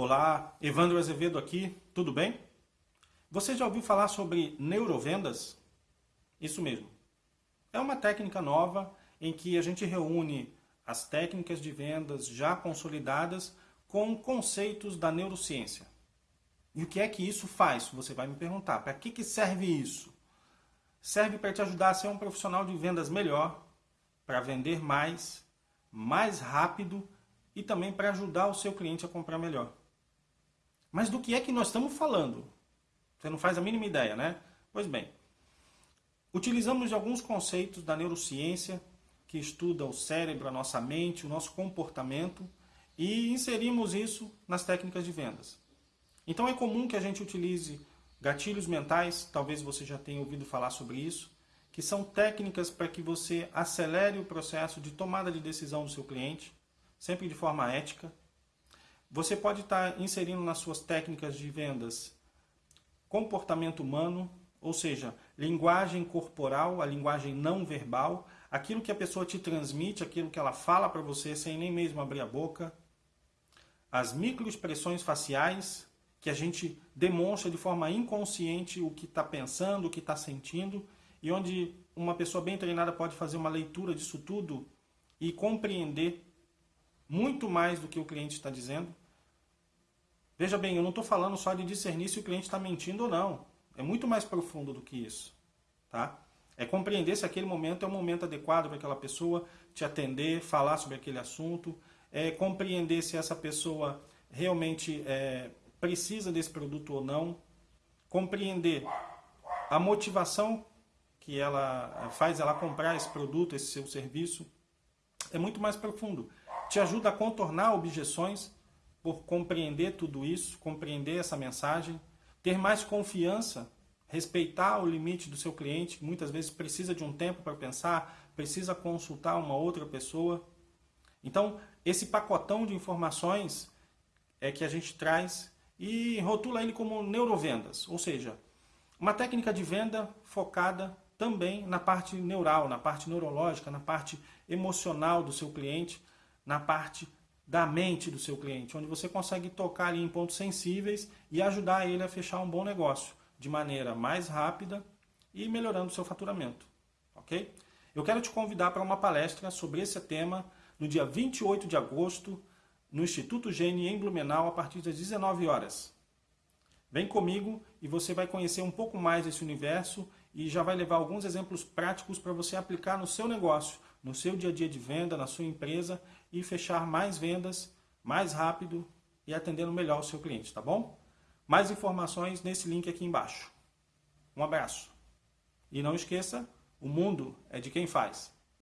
Olá, Evandro Azevedo aqui, tudo bem? Você já ouviu falar sobre neurovendas? Isso mesmo. É uma técnica nova em que a gente reúne as técnicas de vendas já consolidadas com conceitos da neurociência. E o que é que isso faz? Você vai me perguntar. Para que, que serve isso? Serve para te ajudar a ser um profissional de vendas melhor, para vender mais, mais rápido e também para ajudar o seu cliente a comprar melhor. Mas do que é que nós estamos falando? Você não faz a mínima ideia, né? Pois bem, utilizamos alguns conceitos da neurociência que estuda o cérebro, a nossa mente, o nosso comportamento e inserimos isso nas técnicas de vendas. Então é comum que a gente utilize gatilhos mentais, talvez você já tenha ouvido falar sobre isso, que são técnicas para que você acelere o processo de tomada de decisão do seu cliente, sempre de forma ética. Você pode estar inserindo nas suas técnicas de vendas comportamento humano, ou seja, linguagem corporal, a linguagem não verbal, aquilo que a pessoa te transmite, aquilo que ela fala para você sem nem mesmo abrir a boca, as microexpressões faciais, que a gente demonstra de forma inconsciente o que está pensando, o que está sentindo, e onde uma pessoa bem treinada pode fazer uma leitura disso tudo e compreender muito mais do que o cliente está dizendo. Veja bem, eu não estou falando só de discernir se o cliente está mentindo ou não. É muito mais profundo do que isso. Tá? É compreender se aquele momento é o momento adequado para aquela pessoa te atender, falar sobre aquele assunto. É compreender se essa pessoa realmente é, precisa desse produto ou não. Compreender a motivação que ela faz ela comprar esse produto, esse seu serviço. É muito mais profundo te ajuda a contornar objeções por compreender tudo isso, compreender essa mensagem, ter mais confiança, respeitar o limite do seu cliente, que muitas vezes precisa de um tempo para pensar, precisa consultar uma outra pessoa. Então, esse pacotão de informações é que a gente traz e rotula ele como neurovendas, ou seja, uma técnica de venda focada também na parte neural, na parte neurológica, na parte emocional do seu cliente, na parte da mente do seu cliente, onde você consegue tocar em pontos sensíveis e ajudar ele a fechar um bom negócio de maneira mais rápida e melhorando o seu faturamento. Ok? Eu quero te convidar para uma palestra sobre esse tema no dia 28 de agosto no Instituto Gene em Blumenau a partir das 19 horas. Vem comigo e você vai conhecer um pouco mais desse universo e já vai levar alguns exemplos práticos para você aplicar no seu negócio, no seu dia a dia de venda, na sua empresa e fechar mais vendas mais rápido e atendendo melhor o seu cliente, tá bom? Mais informações nesse link aqui embaixo. Um abraço. E não esqueça, o mundo é de quem faz.